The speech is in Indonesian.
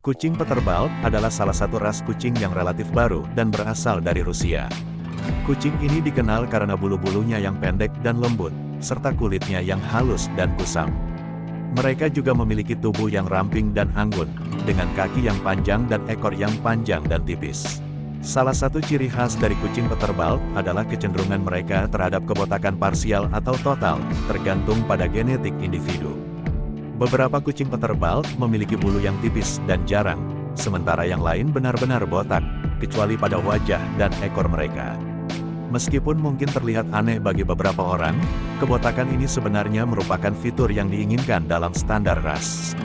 Kucing Peterbald adalah salah satu ras kucing yang relatif baru dan berasal dari Rusia. Kucing ini dikenal karena bulu-bulunya yang pendek dan lembut, serta kulitnya yang halus dan kusam. Mereka juga memiliki tubuh yang ramping dan anggun, dengan kaki yang panjang dan ekor yang panjang dan tipis. Salah satu ciri khas dari kucing Peterbald adalah kecenderungan mereka terhadap kebotakan parsial atau total, tergantung pada genetik individu. Beberapa kucing peterbal memiliki bulu yang tipis dan jarang, sementara yang lain benar-benar botak, kecuali pada wajah dan ekor mereka. Meskipun mungkin terlihat aneh bagi beberapa orang, kebotakan ini sebenarnya merupakan fitur yang diinginkan dalam standar ras.